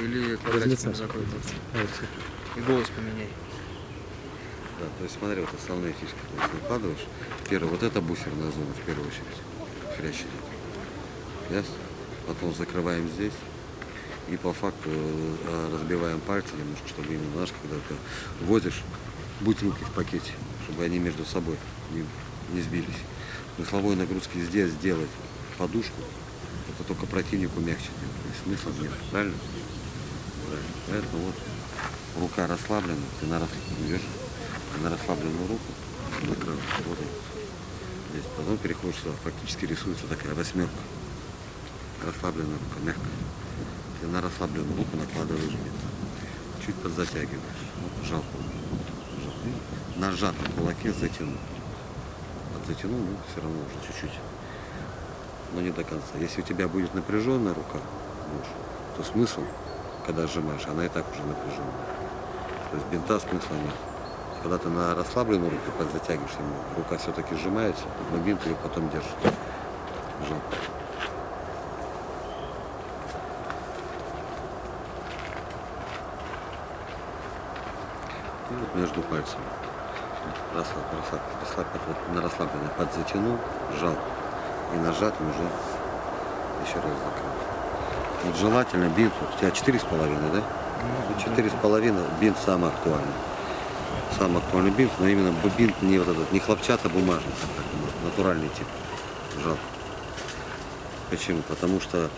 Или квадратиком закрой. Всё. И голос поменяй. Да, то есть смотри, вот основные фишки. То есть накладываешь. Первое, вот это бусерная зона в первую очередь. Хрящ идет. Ясно? Потом закрываем здесь. И по факту э, разбиваем пальцы немножко, чтобы именно, знаешь, когда ты возишь бутылки в пакете, чтобы они между собой не, не сбились. Смысловой нагрузки здесь сделать подушку, это только противнику мягче смысла нет, правильно? Правильно. Поэтому вот рука расслаблена, ты на, рас... ты на расслабленную руку накрыл, вот. Здесь. Потом переходишь сюда, фактически рисуется такая восьмерка. Расслабленная рука, мягкая. Ты на расслабленную руку накладываешь бинт. Чуть подзатягиваешь. Вот, жал. Жал. И на сжатом кулаке затянул. Подзатянул, ну, все равно уже чуть-чуть. Но не до конца. Если у тебя будет напряженная рука, то смысл, когда сжимаешь, она и так уже напряженная. То есть бинта смысла нет. Когда ты на расслабленную руку подзатягиваешь ему, рука все-таки сжимается, но бинт ее потом держит. Жал. И вот между пальцами. Расслаб, расслаб, расслаб, вот на расслабленный подзатянул, сжал. И нажатым уже еще раз закрыл. Вот желательно бинт, вот у тебя четыре с половиной, да? Ну, Четыре с половиной бинт самый актуальный. Самый актуальный бинт, но именно бинт не вот этот, не хлопчато-бумажный, а так, ну, натуральный тип. Жал. Почему? Потому что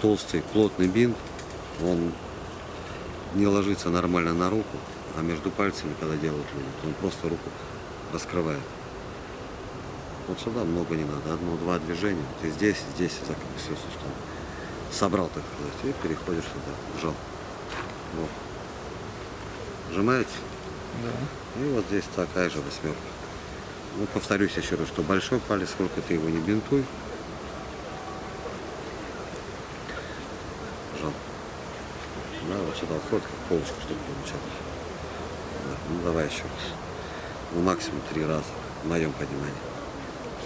толстый, плотный бинт, он не ложится нормально на руку, а между пальцами, когда делают люди, он просто руку раскрывает. Вот сюда много не надо, одно-два движения. Ты здесь, здесь закрыл все сустав. Собрал, так сказать, и переходишь сюда, сжал. Вот. Сжимаете? Да. И вот здесь такая же восьмерка. Ну, повторюсь еще раз, что большой палец, сколько ты его не бинтуй. Жал. Да, вот сюда входит, как полочка, чтобы получалось. Да, ну давай еще раз. Ну, максимум три раза, в моем понимании.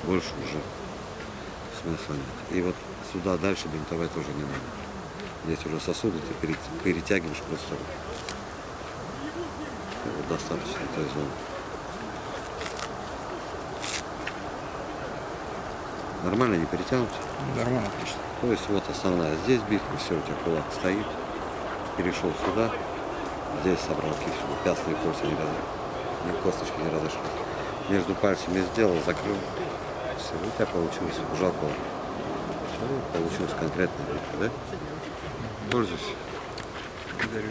Больше уже смысла нет. И вот сюда дальше бинтовать тоже не надо. Здесь уже сосуды, ты пере- перетягиваешь просто Вот достаточно этой зоны. Нормально не перетянуть? Нормально, отлично. То есть вот основная здесь битва, все, у тебя кулак стоит, перешел сюда, здесь собрал кисть, пястные кольца не разошлись, ни косточки не разошлись. Между пальцами сделал, закрыл, все, у тебя получилось кулак. Все, получилась конкретная битва, да? Пользуйся. Благодарю.